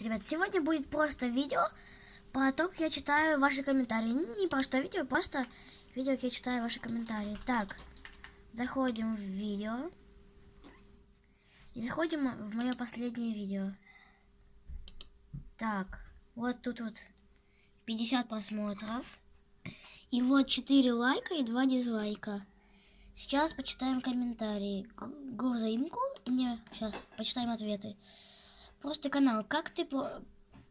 Привет, ребят! Сегодня будет просто видео про то, как я читаю ваши комментарии. Не про что видео, просто видео, как я читаю ваши комментарии. Так, заходим в видео. И заходим в мое последнее видео. Так, вот тут вот 50 просмотров. И вот 4 лайка и 2 дизлайка. Сейчас почитаем комментарии. Го взаимку. Не, сейчас почитаем ответы. Просто канал. Как ты.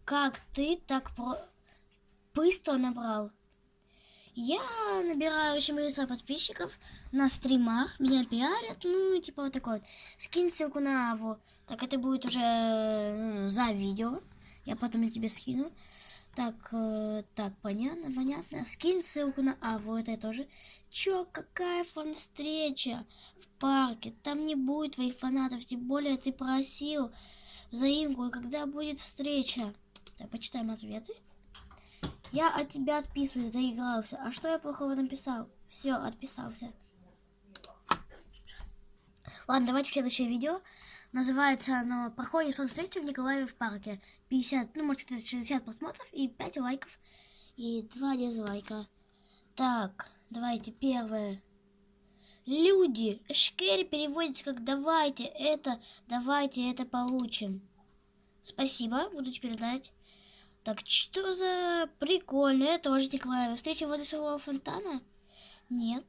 Как ты так про... быстро набрал? Я набираю очень быстро подписчиков на стримах, меня пиарят, ну, типа вот такой вот. Скинь ссылку на Аву. Так, это будет уже ну, за видео. Я потом я тебе скину. Так, э, так, понятно, понятно. Скинь ссылку на Аву, это я тоже. Чё, какая фан-встреча в парке? Там не будет твоих фанатов, тем более ты просил взаимку, и когда будет встреча. Так, почитаем ответы. Я от тебя отписываюсь, доигрался. А что я плохого написал? Все, отписался. Ладно, давайте следующее видео. Называется оно «Проходит фан-встреча в Николаеве в парке». 50, ну, может, 60 просмотров и 5 лайков. И 2 дизлайка. Так, давайте первое. Люди, Шкери переводится как «давайте это, давайте это получим». Спасибо, буду теперь знать. Так, что за прикольно, это тоже Николаева. Встреча возле своего фонтана? Нет.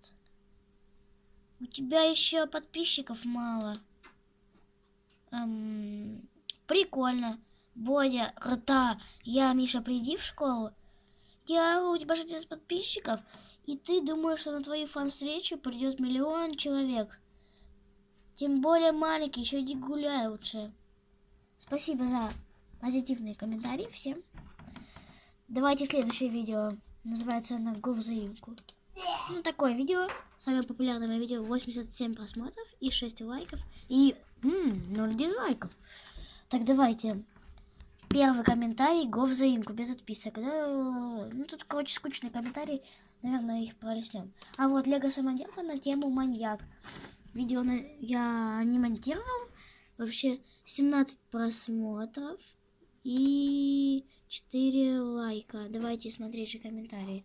У тебя еще подписчиков мало. Эм, прикольно. Бодя, рта, я, Миша, приди в школу. Я, у тебя 60 подписчиков. И ты думаешь, что на твою фан-встречу придет миллион человек. Тем более маленький, еще иди гуляй лучше. Спасибо за позитивные комментарии всем. Давайте следующее видео. Называется оно «Го взаимку». Ну, такое видео. Самое популярное видео. 87 просмотров и 6 лайков. И м -м, 0 дизлайков. Так, давайте. Первый комментарий. Го взаимку. Без отписок. Ну, тут, короче, скучный комментарий. Наверное, их пролеснем. А вот Лего самоделка на тему маньяк. Видео на... я не монтировал. Вообще 17 просмотров и 4 лайка. Давайте смотреть же комментарии.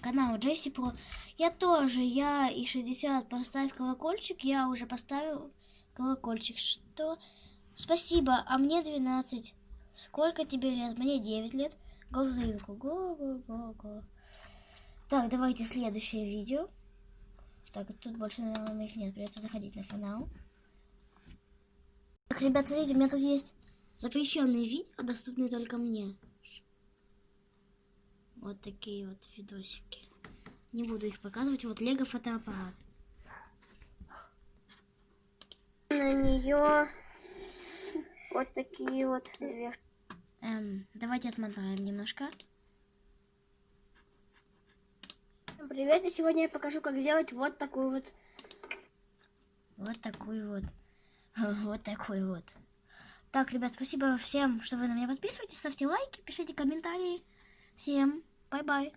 Канал Джесси Про. Я тоже, я и 60. Поставь колокольчик. Я уже поставил колокольчик. Что? Спасибо, а мне 12. Сколько тебе лет? Мне 9 лет. Го в заимку. Го, го, го, го. Так, давайте следующее видео. Так, тут больше, наверное, моих нет. Придется заходить на канал. Так, ребят, смотрите, у меня тут есть запрещенные видео, доступные только мне. Вот такие вот видосики. Не буду их показывать. Вот Лего фотоаппарат. На нее вот такие вот две. Эм, давайте отмотаем немножко. Привет, и сегодня я покажу, как сделать вот такую вот... Вот такую вот. Вот такой вот. Так, ребят, спасибо всем, что вы на меня подписываетесь. Ставьте лайки, пишите комментарии. Всем бай-бай.